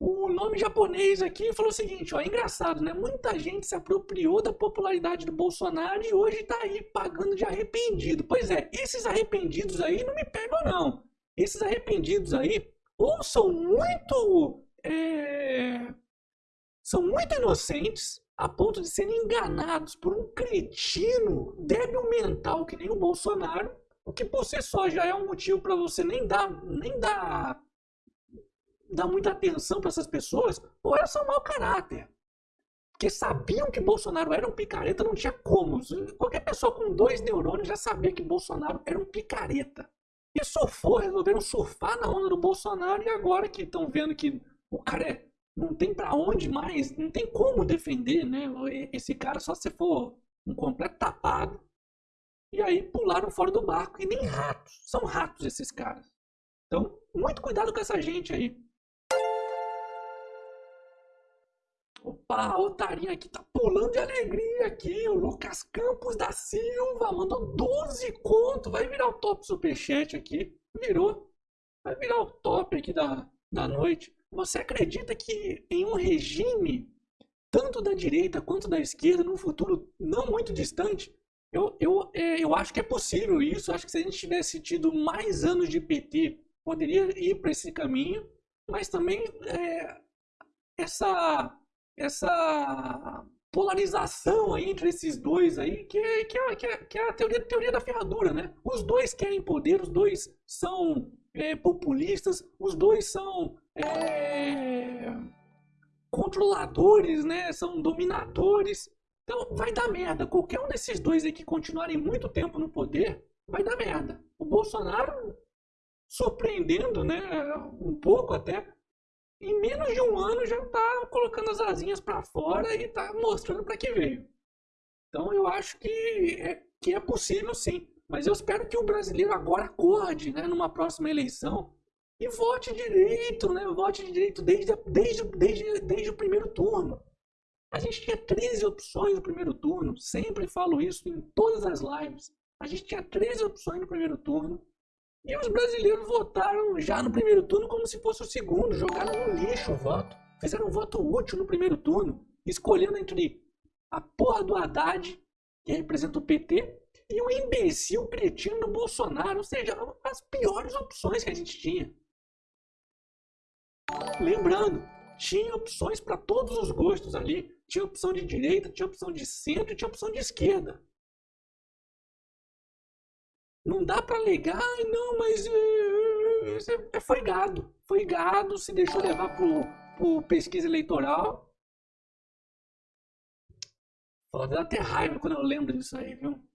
o nome japonês aqui falou o seguinte, ó, é engraçado, né? Muita gente se apropriou da popularidade do Bolsonaro e hoje tá aí pagando de arrependido. Pois é, esses arrependidos aí não me pegam não. Esses arrependidos aí ou são muito é, são muito inocentes a ponto de serem enganados por um cretino débil mental que nem o Bolsonaro, o que por si só já é um motivo para você nem dar nem dar dar muita atenção para essas pessoas, ou elas são mau caráter. Porque sabiam que Bolsonaro era um picareta, não tinha como. Qualquer pessoa com dois neurônios já sabia que Bolsonaro era um picareta. E surfou, resolveram surfar na onda do Bolsonaro e agora que estão vendo que o cara é, não tem para onde mais, não tem como defender, né? Esse cara só se for um completo tapado. E aí pularam fora do barco. E nem ratos. São ratos esses caras. Então, muito cuidado com essa gente aí. Opa, otarinha aqui tá pulando de alegria aqui. O Lucas Campos da Silva mandou 12 conto. Vai virar o top superchat aqui. Virou. Vai virar o top aqui da, da noite. Você acredita que em um regime, tanto da direita quanto da esquerda, num futuro não muito distante, eu, eu, é, eu acho que é possível isso. Acho que se a gente tivesse tido mais anos de PT, poderia ir para esse caminho. Mas também é, essa essa polarização aí entre esses dois aí, que é, que é, que é, que é a teoria, teoria da ferradura, né? Os dois querem poder, os dois são é, populistas, os dois são é, controladores, né? São dominadores. Então vai dar merda. Qualquer um desses dois aí que continuarem muito tempo no poder, vai dar merda. O Bolsonaro surpreendendo, né? Um pouco até, em menos de um ano já está colocando as asinhas para fora e está mostrando para que veio. Então eu acho que é, que é possível sim. Mas eu espero que o brasileiro agora acorde né, numa próxima eleição e vote direito, né? Vote direito desde, desde, desde, desde o primeiro turno. A gente tinha 13 opções no primeiro turno, sempre falo isso em todas as lives. A gente tinha 13 opções no primeiro turno. E os brasileiros votaram já no primeiro turno como se fosse o segundo, jogaram no lixo o voto. Fizeram um voto útil no primeiro turno, escolhendo entre a porra do Haddad, que representa o PT, e o imbecil cretino do Bolsonaro, ou seja, as piores opções que a gente tinha. Lembrando, tinha opções para todos os gostos ali. Tinha opção de direita, tinha opção de centro, tinha opção de esquerda. Não dá para alegar, não, mas é, é, foi gado. Foi gado, se deixou levar pro, pro pesquisa eleitoral. Fala, dá até raiva quando eu lembro disso aí, viu?